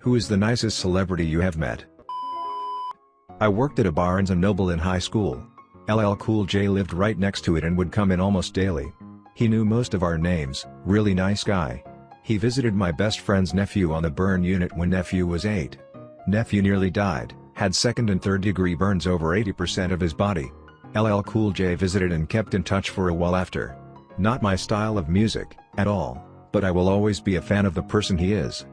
Who is the nicest celebrity you have met? I worked at a Barnes & Noble in high school. LL Cool J lived right next to it and would come in almost daily. He knew most of our names, really nice guy. He visited my best friend's nephew on the burn unit when nephew was 8. Nephew nearly died, had second and third degree burns over 80% of his body. LL Cool J visited and kept in touch for a while after. Not my style of music, at all, but I will always be a fan of the person he is.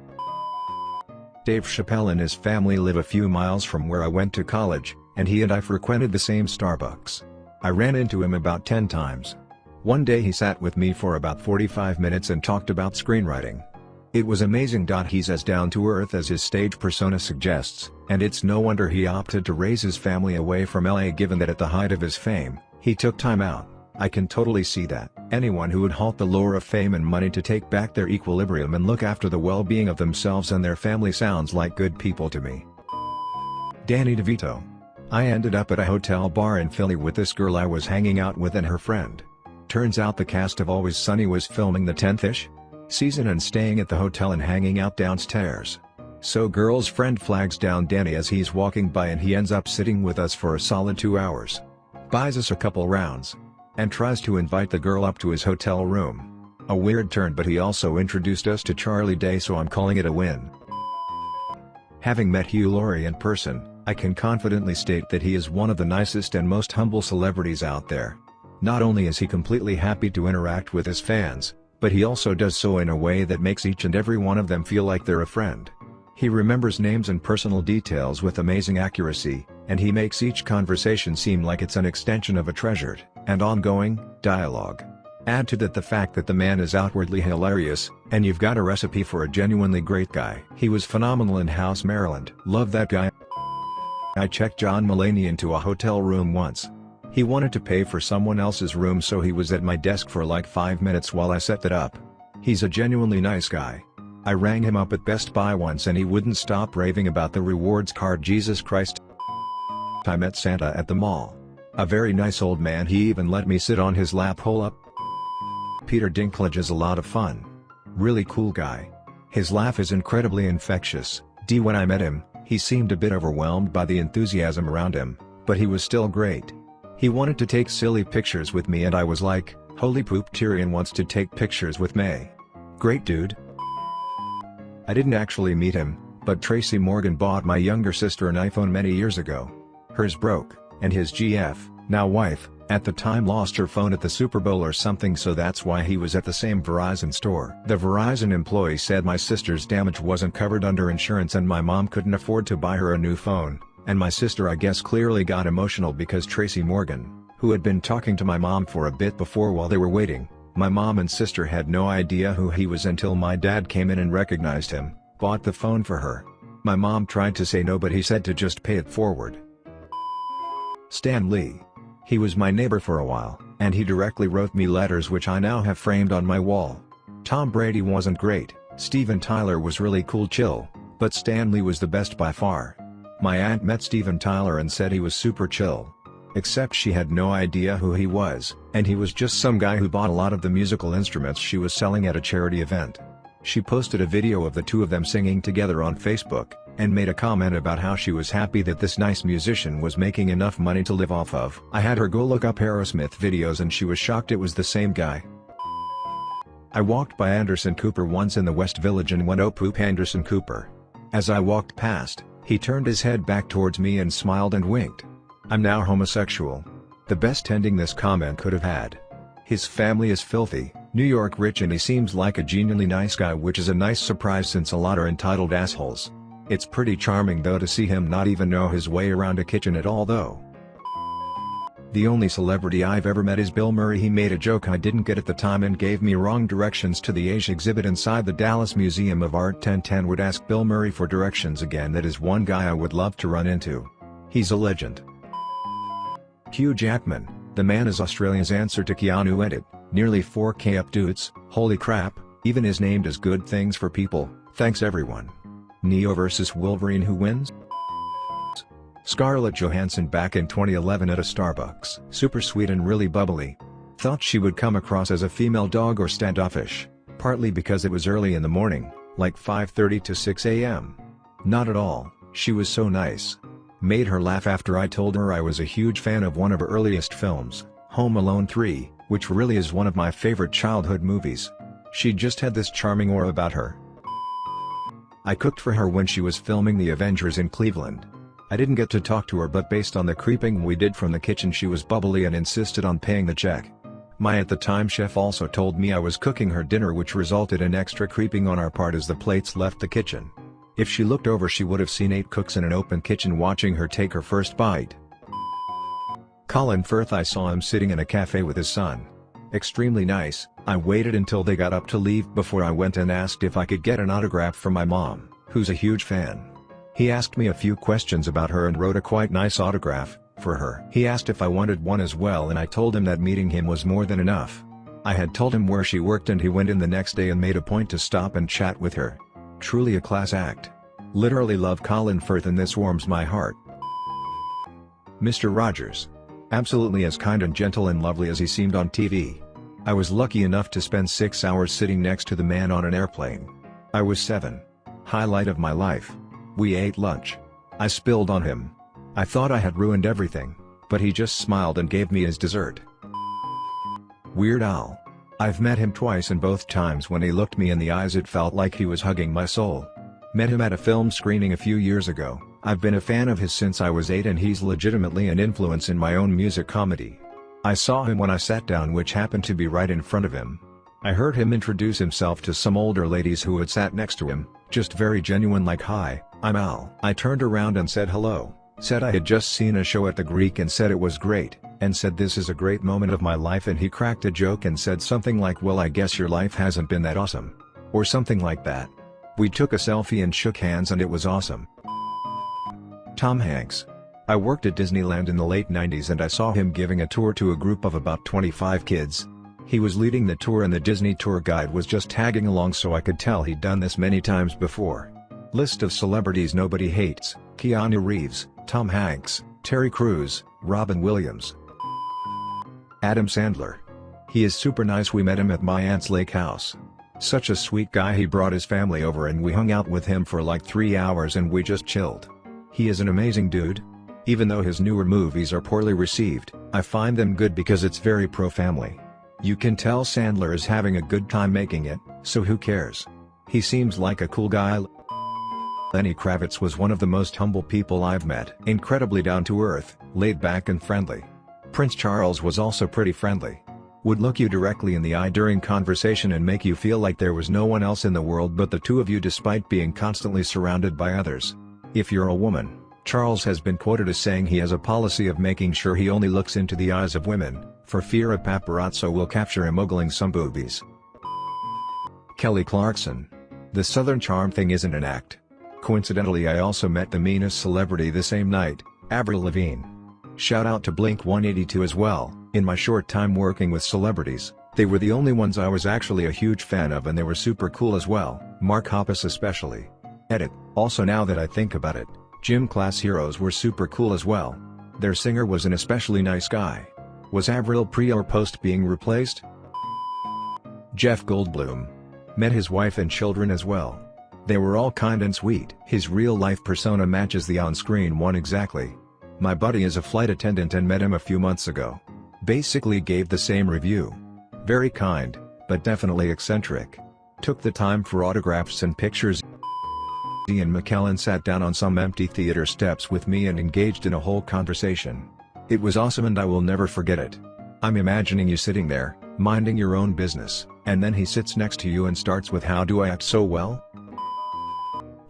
Dave Chappelle and his family live a few miles from where I went to college, and he and I frequented the same Starbucks. I ran into him about 10 times. One day he sat with me for about 45 minutes and talked about screenwriting. It was amazing. He's as down to earth as his stage persona suggests, and it's no wonder he opted to raise his family away from LA given that at the height of his fame, he took time out. I can totally see that. Anyone who would halt the lure of fame and money to take back their equilibrium and look after the well-being of themselves and their family sounds like good people to me. Danny DeVito. I ended up at a hotel bar in Philly with this girl I was hanging out with and her friend. Turns out the cast of Always Sunny was filming the 10th-ish season and staying at the hotel and hanging out downstairs. So girl's friend flags down Danny as he's walking by and he ends up sitting with us for a solid two hours. Buys us a couple rounds. And tries to invite the girl up to his hotel room. A weird turn but he also introduced us to Charlie Day so I'm calling it a win. Having met Hugh Laurie in person, I can confidently state that he is one of the nicest and most humble celebrities out there. Not only is he completely happy to interact with his fans, but he also does so in a way that makes each and every one of them feel like they're a friend. He remembers names and personal details with amazing accuracy, and he makes each conversation seem like it's an extension of a treasured, and ongoing, dialogue. Add to that the fact that the man is outwardly hilarious, and you've got a recipe for a genuinely great guy. He was phenomenal in House Maryland. Love that guy. I checked John Mulaney into a hotel room once, he wanted to pay for someone else's room so he was at my desk for like 5 minutes while I set that up. He's a genuinely nice guy. I rang him up at Best Buy once and he wouldn't stop raving about the rewards card Jesus Christ. I met Santa at the mall. A very nice old man he even let me sit on his lap hole up. Peter Dinklage is a lot of fun. Really cool guy. His laugh is incredibly infectious, D when I met him, he seemed a bit overwhelmed by the enthusiasm around him, but he was still great. He wanted to take silly pictures with me and I was like, holy poop Tyrion wants to take pictures with me. Great dude. I didn't actually meet him, but Tracy Morgan bought my younger sister an iPhone many years ago. Hers broke, and his GF, now wife, at the time lost her phone at the Super Bowl or something so that's why he was at the same Verizon store. The Verizon employee said my sister's damage wasn't covered under insurance and my mom couldn't afford to buy her a new phone, and my sister I guess clearly got emotional because Tracy Morgan, who had been talking to my mom for a bit before while they were waiting, my mom and sister had no idea who he was until my dad came in and recognized him, bought the phone for her. My mom tried to say no but he said to just pay it forward. Stan Lee. He was my neighbor for a while, and he directly wrote me letters which I now have framed on my wall. Tom Brady wasn't great, Steven Tyler was really cool chill, but Stan Lee was the best by far. My aunt met Steven Tyler and said he was super chill. Except she had no idea who he was, and he was just some guy who bought a lot of the musical instruments she was selling at a charity event. She posted a video of the two of them singing together on Facebook, and made a comment about how she was happy that this nice musician was making enough money to live off of. I had her go look up Aerosmith videos and she was shocked it was the same guy. I walked by Anderson Cooper once in the West Village and went oh poop Anderson Cooper. As I walked past, he turned his head back towards me and smiled and winked. I'm now homosexual. The best ending this comment could have had. His family is filthy, New York rich and he seems like a genuinely nice guy which is a nice surprise since a lot are entitled assholes. It's pretty charming though to see him not even know his way around a kitchen at all though. The only celebrity I've ever met is Bill Murray he made a joke I didn't get at the time and gave me wrong directions to the Age exhibit inside the Dallas Museum of Art 1010 would ask Bill Murray for directions again that is one guy I would love to run into. He's a legend. Hugh Jackman, the man is Australia's answer to Keanu Edit, nearly 4k up dudes, holy crap, even is named as good things for people, thanks everyone. Neo vs Wolverine who wins? Scarlett Johansson back in 2011 at a Starbucks. Super sweet and really bubbly. Thought she would come across as a female dog or standoffish, partly because it was early in the morning, like 5.30 to 6 am. Not at all, she was so nice. Made her laugh after I told her I was a huge fan of one of her earliest films, Home Alone 3, which really is one of my favorite childhood movies. She just had this charming aura about her. I cooked for her when she was filming The Avengers in Cleveland. I didn't get to talk to her but based on the creeping we did from the kitchen she was bubbly and insisted on paying the check. My at the time chef also told me I was cooking her dinner which resulted in extra creeping on our part as the plates left the kitchen. If she looked over she would have seen eight cooks in an open kitchen watching her take her first bite. Colin Firth I saw him sitting in a cafe with his son. Extremely nice, I waited until they got up to leave before I went and asked if I could get an autograph from my mom, who's a huge fan. He asked me a few questions about her and wrote a quite nice autograph, for her. He asked if I wanted one as well and I told him that meeting him was more than enough. I had told him where she worked and he went in the next day and made a point to stop and chat with her. Truly a class act. Literally love Colin Firth and this warms my heart. Mr. Rogers. Absolutely as kind and gentle and lovely as he seemed on TV. I was lucky enough to spend 6 hours sitting next to the man on an airplane. I was 7. Highlight of my life. We ate lunch. I spilled on him, I thought I had ruined everything, but he just smiled and gave me his dessert. Weird Al. I've met him twice and both times when he looked me in the eyes it felt like he was hugging my soul. Met him at a film screening a few years ago, I've been a fan of his since I was 8 and he's legitimately an influence in my own music comedy. I saw him when I sat down which happened to be right in front of him. I heard him introduce himself to some older ladies who had sat next to him, just very genuine like hi, I'm Al. I turned around and said hello. Said I had just seen a show at the Greek and said it was great, and said this is a great moment of my life and he cracked a joke and said something like well I guess your life hasn't been that awesome. Or something like that. We took a selfie and shook hands and it was awesome. Tom Hanks. I worked at Disneyland in the late 90s and I saw him giving a tour to a group of about 25 kids. He was leading the tour and the Disney tour guide was just tagging along so I could tell he'd done this many times before. List of celebrities nobody hates, Keanu Reeves, Tom Hanks, Terry Crews, Robin Williams. Adam Sandler. He is super nice we met him at my aunt's lake house. Such a sweet guy he brought his family over and we hung out with him for like 3 hours and we just chilled. He is an amazing dude. Even though his newer movies are poorly received, I find them good because it's very pro-family. You can tell Sandler is having a good time making it, so who cares? He seems like a cool guy. Lenny Kravitz was one of the most humble people I've met. Incredibly down-to-earth, laid-back and friendly. Prince Charles was also pretty friendly. Would look you directly in the eye during conversation and make you feel like there was no one else in the world but the two of you despite being constantly surrounded by others. If you're a woman, Charles has been quoted as saying he has a policy of making sure he only looks into the eyes of women, for fear a paparazzo will capture him ogling some boobies. Kelly Clarkson. The Southern Charm thing isn't an act. Coincidentally I also met the meanest celebrity the same night, Avril Lavigne. Shout out to Blink-182 as well, in my short time working with celebrities, they were the only ones I was actually a huge fan of and they were super cool as well, Mark Hoppus especially. Edit, also now that I think about it, gym class heroes were super cool as well. Their singer was an especially nice guy. Was Avril pre or post being replaced? Jeff Goldblum. Met his wife and children as well. They were all kind and sweet. His real-life persona matches the on-screen one exactly. My buddy is a flight attendant and met him a few months ago. Basically gave the same review. Very kind, but definitely eccentric. Took the time for autographs and pictures. Ian McKellen sat down on some empty theater steps with me and engaged in a whole conversation. It was awesome and I will never forget it. I'm imagining you sitting there, minding your own business, and then he sits next to you and starts with how do I act so well?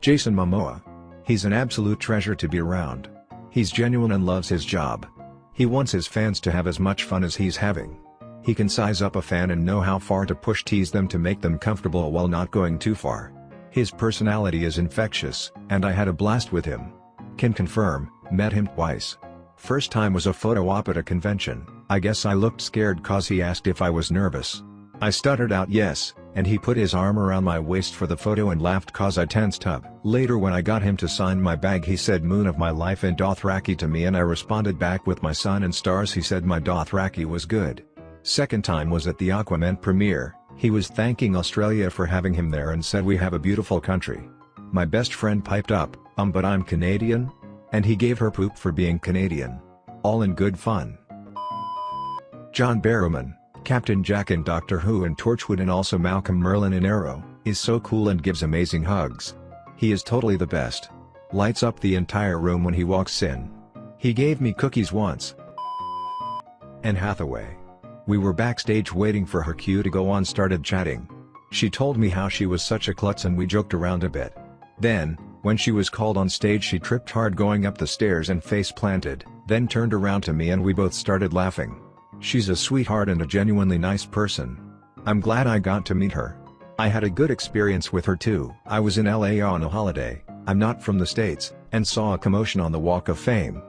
Jason Momoa. He's an absolute treasure to be around. He's genuine and loves his job. He wants his fans to have as much fun as he's having. He can size up a fan and know how far to push tease them to make them comfortable while not going too far. His personality is infectious, and I had a blast with him. Can confirm, met him twice. First time was a photo op at a convention, I guess I looked scared cause he asked if I was nervous. I stuttered out yes, and he put his arm around my waist for the photo and laughed cause I tensed up. Later when I got him to sign my bag he said moon of my life and Dothraki to me and I responded back with my sun and stars he said my Dothraki was good. Second time was at the Aquaman premiere, he was thanking Australia for having him there and said we have a beautiful country. My best friend piped up, um but I'm Canadian? And he gave her poop for being Canadian. All in good fun. John Barrowman, Captain Jack in Doctor Who and Torchwood and also Malcolm Merlyn in Arrow, is so cool and gives amazing hugs. He is totally the best. Lights up the entire room when he walks in. He gave me cookies once. Anne Hathaway. We were backstage waiting for her cue to go on started chatting. She told me how she was such a klutz and we joked around a bit. Then, when she was called on stage she tripped hard going up the stairs and face planted, then turned around to me and we both started laughing. She's a sweetheart and a genuinely nice person. I'm glad I got to meet her. I had a good experience with her too. I was in LA on a holiday, I'm not from the States, and saw a commotion on the Walk of Fame.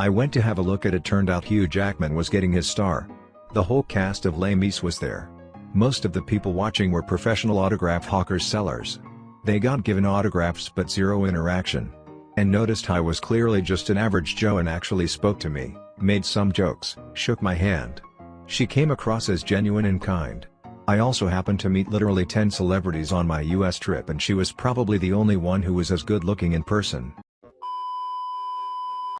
I went to have a look at it turned out Hugh Jackman was getting his star. The whole cast of Les Mis was there. Most of the people watching were professional autograph hawkers sellers. They got given autographs but zero interaction. And noticed I was clearly just an average Joe and actually spoke to me, made some jokes, shook my hand. She came across as genuine and kind. I also happened to meet literally 10 celebrities on my US trip and she was probably the only one who was as good looking in person.